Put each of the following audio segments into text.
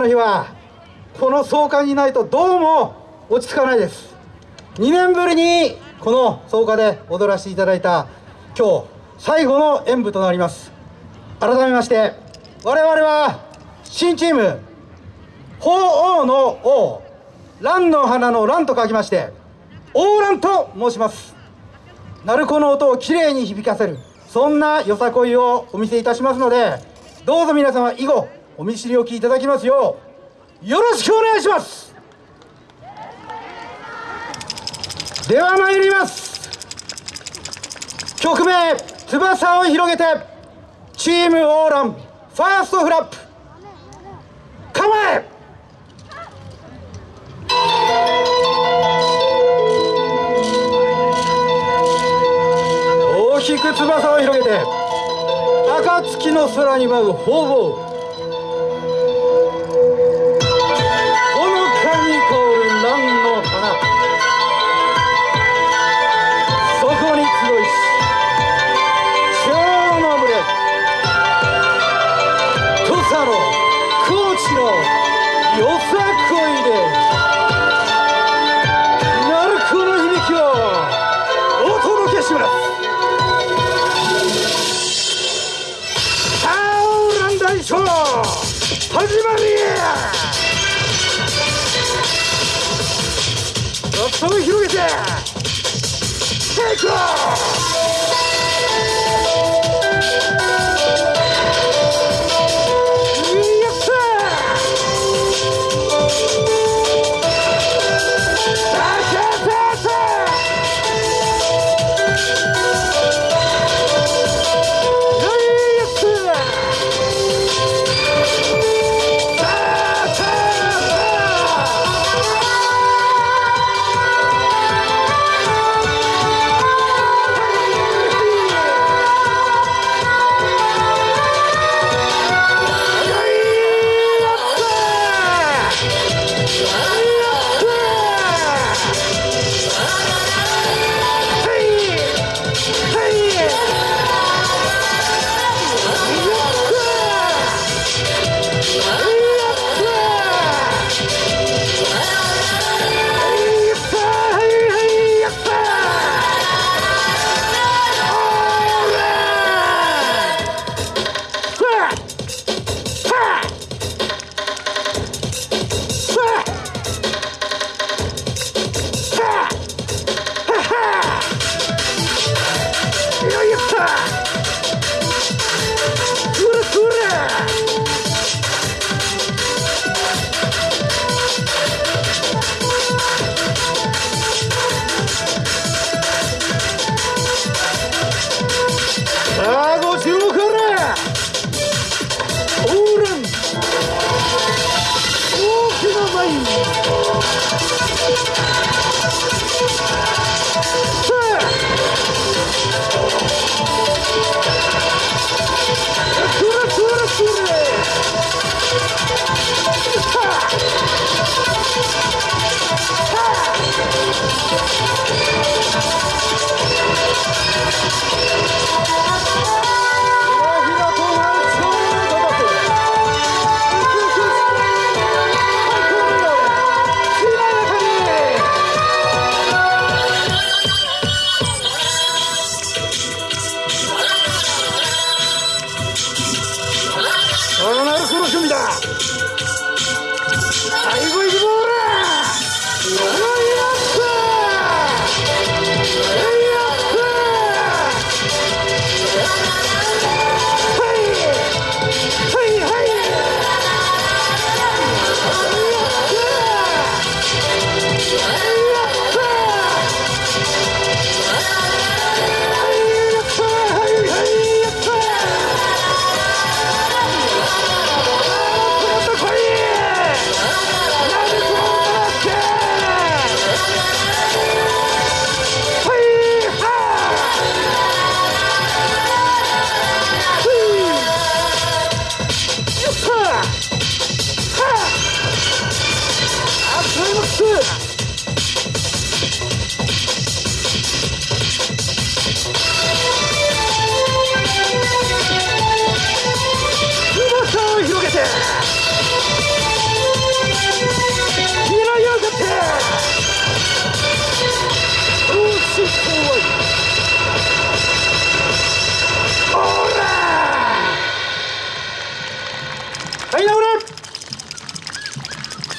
の日はこの総会にないとどうも落ち着かないです。2年ぶりにこの総会で踊らせていただいた今日最後の演舞となります。改めまして我々は新チーム鳳凰の王蘭の花の蘭と書きまして王蘭と申します。鳴子の音をきれいに響かせるそんなよさこいをお見せいたしますのでどうぞ皆様以後お見知りおきいただきますようよろしくお願いします。では参ります。曲名「翼を広げて」チームオーランファーストフラップ。構え。大きく翼を広げて暁の空に舞う鳳凰高知のよさこいで鳴子の響きをお届けします。さあオーラン大将始まりや翼を広げてテイ Yeah. き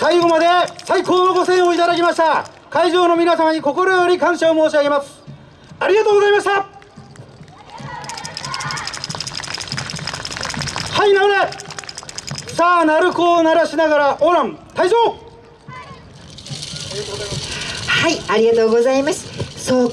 最後まで最高のご声援をいただきました。会場の皆様に心より感謝を申し上げます。ありがとうございました。はいなれさあ鳴子を鳴らしながらオーラン退場。はい、ありがとうございます。そう